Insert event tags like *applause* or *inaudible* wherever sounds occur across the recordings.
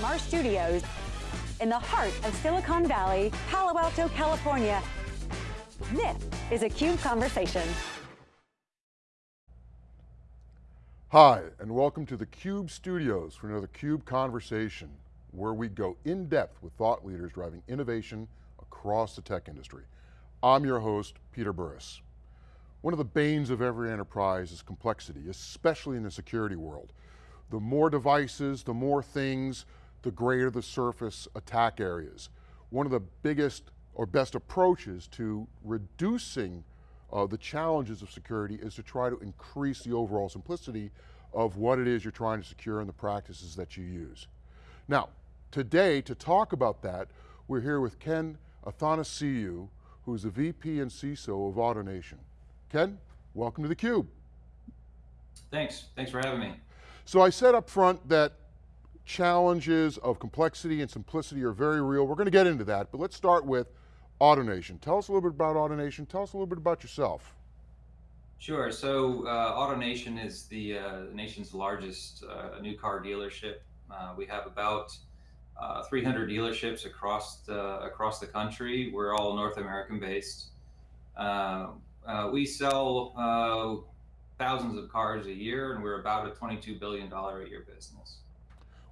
from our studios in the heart of Silicon Valley, Palo Alto, California. This is a CUBE Conversation. Hi, and welcome to the CUBE studios for another CUBE Conversation, where we go in depth with thought leaders driving innovation across the tech industry. I'm your host, Peter Burris. One of the banes of every enterprise is complexity, especially in the security world. The more devices, the more things, the greater the surface attack areas. One of the biggest or best approaches to reducing uh, the challenges of security is to try to increase the overall simplicity of what it is you're trying to secure and the practices that you use. Now, today to talk about that, we're here with Ken Athanasiou, who's the VP and CISO of AutoNation. Ken, welcome to theCUBE. Thanks, thanks for having me. So I said up front that challenges of complexity and simplicity are very real. We're going to get into that, but let's start with AutoNation. Tell us a little bit about AutoNation. Tell us a little bit about yourself. Sure, so uh, AutoNation is the uh, nation's largest uh, new car dealership. Uh, we have about uh, 300 dealerships across the, across the country. We're all North American based. Uh, uh, we sell thousands of cars a year and we're about a $22 billion a year business.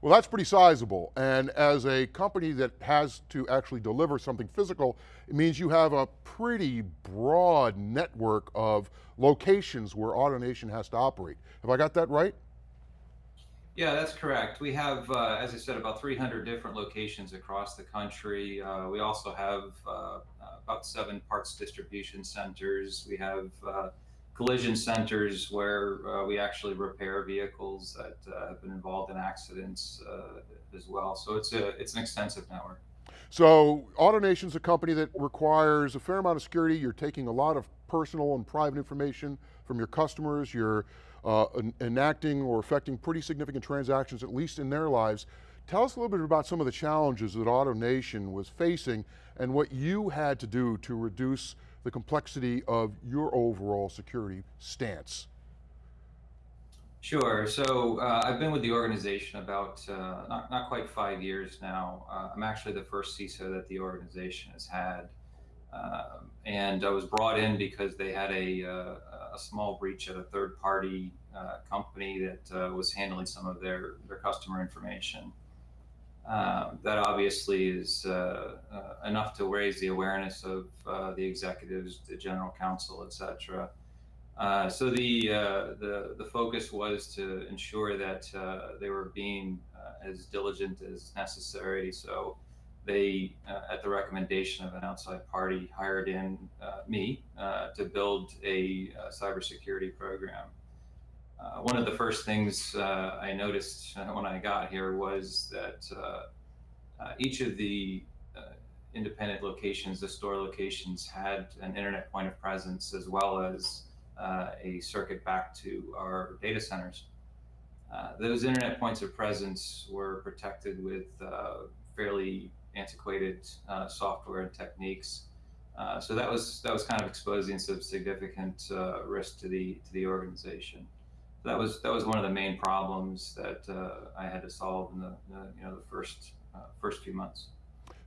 Well, that's pretty sizable. And as a company that has to actually deliver something physical, it means you have a pretty broad network of locations where AutoNation has to operate. Have I got that right? Yeah, that's correct. We have, uh, as I said, about 300 different locations across the country. Uh, we also have uh, about seven parts distribution centers. We have uh, collision centers where uh, we actually repair vehicles that uh, have been involved in accidents as well. So it's a it's an extensive network. So AutoNation's a company that requires a fair amount of security. You're taking a lot of personal and private information from your customers. You're uh, enacting or affecting pretty significant transactions, at least in their lives. Tell us a little bit about some of the challenges that AutoNation was facing and what you had to do to reduce the complexity of your overall security stance. Sure, so uh, I've been with the organization about uh, not, not quite five years now. Uh, I'm actually the first CISO that the organization has had. Um, and I was brought in because they had a, uh, a small breach at a third party uh, company that uh, was handling some of their, their customer information. Um, that obviously is uh, uh, enough to raise the awareness of uh, the executives, the general counsel, et cetera. so the, the, the focus was to ensure that they were being as diligent as necessary. So they, uh, at the recommendation of an outside party, hired in uh, me uh, to build a cybersecurity program. Uh, one of the first things uh, I noticed *laughs* when I got here was that uh, each of the independent locations, the store locations, had an internet point of presence as well as a circuit back to our data centers. Uh, those internet points of presence were protected with uh, fairly antiquated uh, software and techniques. Uh, so that was that was kind of exposing some significant uh, risk to the to the organization. That was that was one of the main problems that uh, I had to solve in the, the you know the first uh, first few months.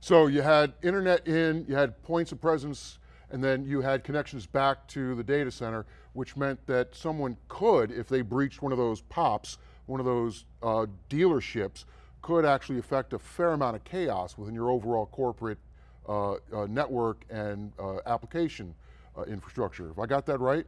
So you had internet in, you had points of presence, and then you had connections back to the data center, which meant that someone could, if they breached one of those POPs, one of those uh, dealerships, could actually affect a fair amount of chaos within your overall corporate uh, uh, network and uh, application infrastructure. Have I got that right?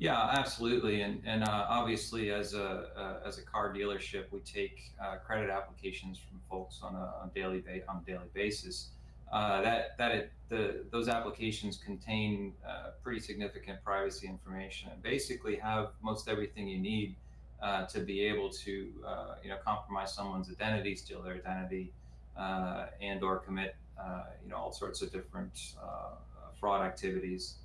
Yeah, absolutely. And, and uh, obviously, as a uh, as a car dealership, we take credit applications from folks on a on daily on a daily basis. that that it, the those applications contain pretty significant privacy information and basically have most everything you need uh, to be able to uh, you know compromise someone's identity, steal their identity, uh, and or commit uh, you know all sorts of different uh, fraud activities.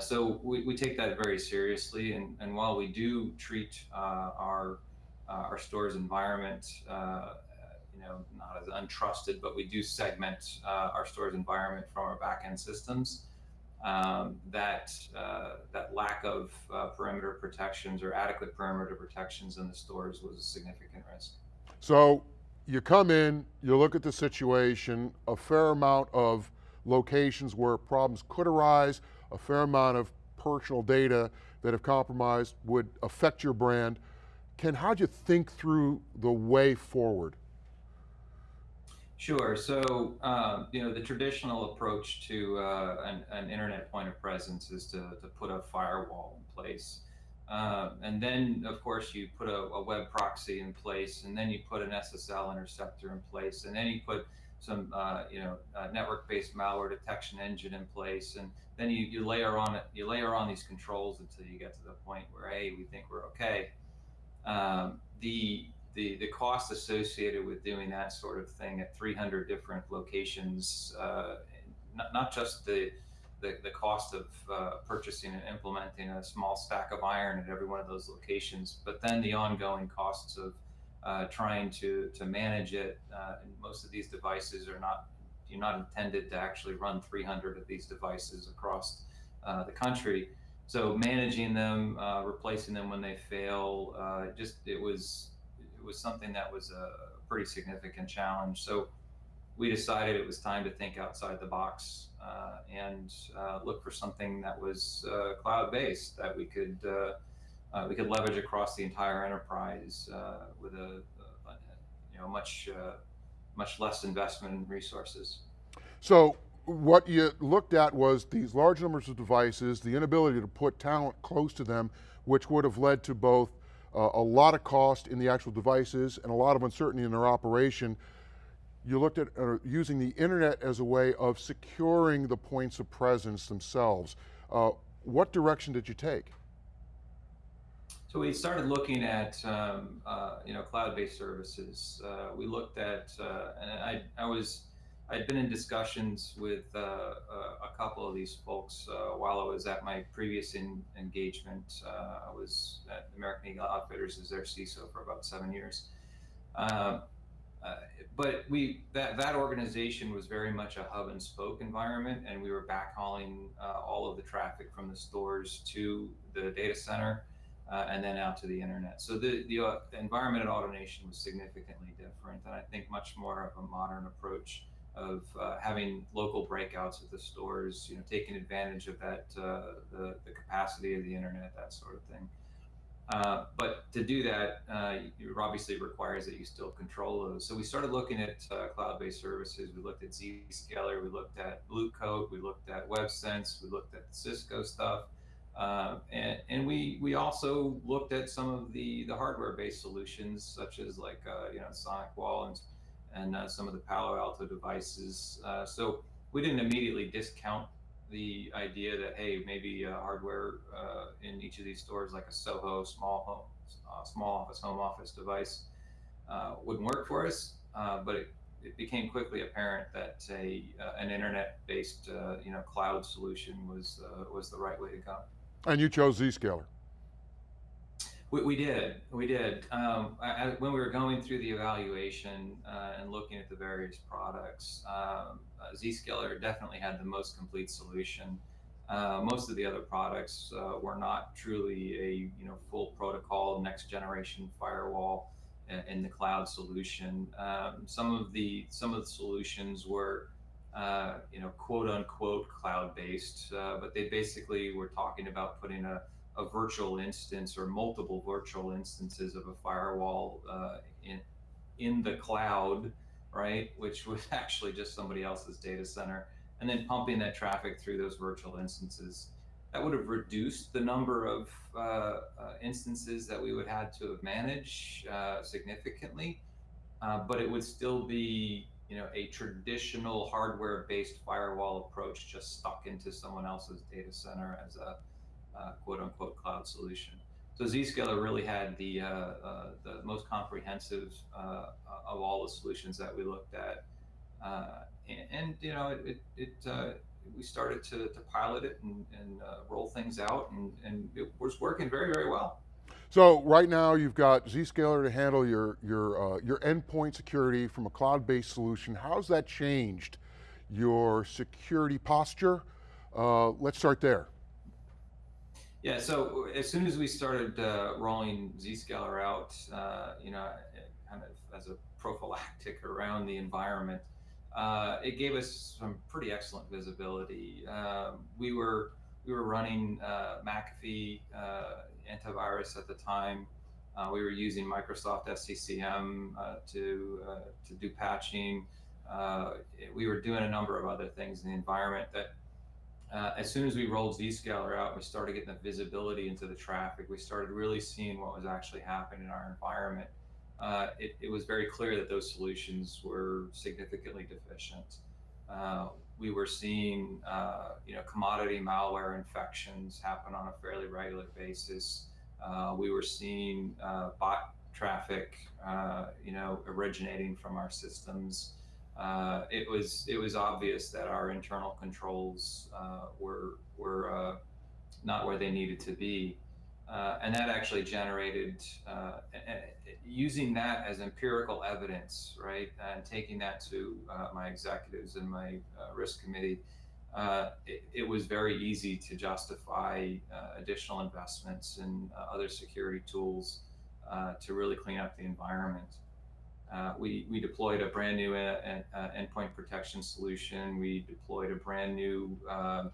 So we, we take that very seriously, and, and while we do treat our our store's environment you know not as untrusted, but we do segment our store's environment from our backend systems um, that uh, that lack of uh, perimeter protections or adequate perimeter protections in the stores was a significant risk. So you come in, you look at the situation, a fair amount of locations where problems could arise, a fair amount of personal data that if compromised would affect your brand. Ken, how'd you think through the way forward? Sure. So, um, you know, the traditional approach to uh, an, an, internet point of presence is to, to put a firewall in place. Uh, and then, of course, you put a, a, web proxy in place, and then you put an SSL interceptor in place, and then you put some, uh, you know, network-based malware detection engine in place, and then you, you layer on it, you layer on these controls until you get to the point where, hey, we think we're okay. Um, the the the cost associated with doing that sort of thing at 300 different locations, uh, not, not just the, the, the cost of uh, purchasing and implementing a small stack of iron at every one of those locations, but then the ongoing costs of uh, trying to to manage it. Uh, and most of these devices are not you're not intended to actually run 300 of these devices across uh, the country. So managing them, uh, replacing them when they fail, just it was it was something that was a pretty significant challenge. So we decided it was time to think outside the box uh, and uh, look for something that was uh, cloud-based that we could uh, uh, we could leverage across the entire enterprise uh, with a, a, you know much much less investment in resources. So what you looked at was these large numbers of devices, the inability to put talent close to them, which would have led to both uh, a lot of cost in the actual devices and a lot of uncertainty in their operation. You looked at uh, using the internet as a way of securing the points of presence themselves. Uh, what direction did you take? So we started looking at um, uh, you know cloud-based services. Uh, we looked at uh, and I I was I'd been in discussions with uh, uh, a couple of these folks uh, while I was at my previous in, engagement. I was at American Eagle Outfitters as their CISO for about seven years. Uh, but we that that organization was very much a hub and spoke environment, and we were backhauling all of the traffic from the stores to the data center. And then out to the internet. So the, the, the environment at AutoNation was significantly different, and I think much more of a modern approach of uh, having local breakouts at the stores, you know, taking advantage of that, uh, the, the capacity of the internet, that sort of thing. Uh, but to do that, uh, it obviously requires that you still control those. So we started looking at uh, cloud-based services. We looked at Zscaler, we looked at Blue Coat, we looked at WebSense, we looked at the Cisco stuff. Uh, and, and we we also looked at some of the the hardware-based solutions, such as like you know SonicWall and and uh, some of the Palo Alto devices. Uh, so we didn't immediately discount the idea that hey, maybe uh, hardware uh, in each of these stores, like a Soho small home, uh, small office, home office device, uh, wouldn't work for us. but it, it became quickly apparent that a an internet-based you know cloud solution was was the right way to go. And you chose Zscaler. We, we did, we did. Um, I, when we were going through the evaluation uh, and looking at the various products, um, uh, Zscaler definitely had the most complete solution. Uh, most of the other products uh, were not truly a you know full protocol next generation firewall in the cloud solution. Um, some of the some of the solutions were uh, you know quote unquote cloud based, uh, but they basically were talking about putting a a virtual instance or multiple virtual instances of a firewall uh, in in the cloud, right? Which was *laughs* actually just somebody else's data center, and then pumping that traffic through those virtual instances. That would have reduced the number of uh, uh, instances that we would have had to manage uh, significantly, but it would still be you know a traditional hardware-based firewall approach just stuck into someone else's data center as a uh, quote unquote cloud solution. So Zscaler really had the, uh, uh, the most comprehensive of all the solutions that we looked at. And, and, you know, it, it, it we started to, to pilot it and, and roll things out and, and it was working very, very well. So right now you've got Zscaler to handle your, your, uh, your endpoint security from a cloud-based solution. How's that changed your security posture? Uh, let's start there. Yeah, so as soon as we started uh, rolling Zscaler out, uh, you know, kind of as a prophylactic around the environment, uh, it gave us some pretty excellent visibility. Um, we were we were running uh, McAfee uh, antivirus at the time. Uh, we were using Microsoft SCCM uh, to uh, to do patching. we were doing a number of other things in the environment that uh, as soon as we rolled Zscaler out, we started getting the visibility into the traffic. We started really seeing what was actually happening in our environment. Uh, it, it, was very clear that those solutions were significantly deficient. Uh, we were seeing, uh, you know, commodity malware infections happen on a fairly regular basis. Uh, we were seeing uh, bot traffic, you know, originating from our systems uh, it was it was obvious that our internal controls uh, were were uh, not where they needed to be, uh, and that actually generated uh, using that as empirical evidence, right, and taking that to uh, my executives and my risk committee. It, it, was very easy to justify additional investments in other security tools to really clean up the environment. Uh, we, we deployed a brand new uh, uh, endpoint protection solution. We deployed a brand new um,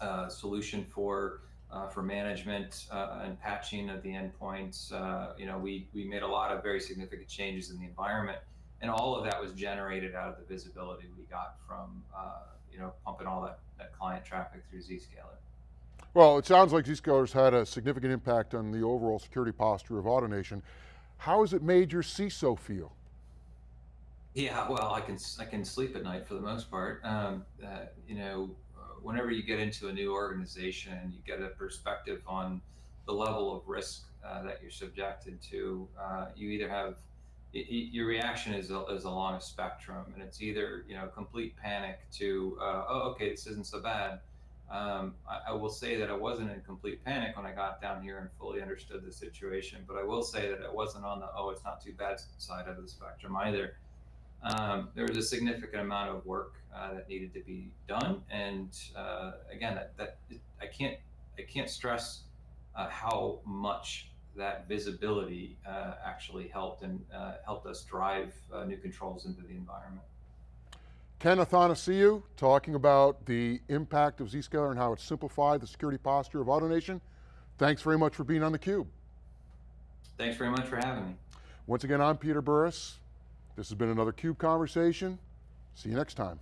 uh, solution for uh, for management uh, and patching of the endpoints. you know, we, we made a lot of very significant changes in the environment, and all of that was generated out of the visibility we got from you know pumping all that, that client traffic through Zscaler. Well, it sounds like Zscaler's had a significant impact on the overall security posture of AutoNation. How has it made your CISO feel? Yeah, well, I can I can sleep at night for the most part. Um, uh, you know, uh, whenever you get into a new organization, you get a perspective on the level of risk uh, that you're subjected to. Uh, you either have it, your reaction is, is along a spectrum, and it's either you know complete panic to uh, oh okay this isn't so bad, um, I, I, will say that I wasn't in complete panic when I got down here and fully understood the situation, but I will say that I wasn't on the oh, it's not too bad side of the spectrum either. Um, there was a significant amount of work uh, that needed to be done, and uh, again, that, that I can't I can't stress uh, how much that visibility uh, actually helped and uh, helped us drive uh, new controls into the environment. Ken Athanasiou talking about the impact of Zscaler and how it simplified the security posture of AutoNation. Thanks very much for being on theCUBE. Thanks very much for having me. Once again, I'm Peter Burris. This has been another CUBE Conversation. See you next time.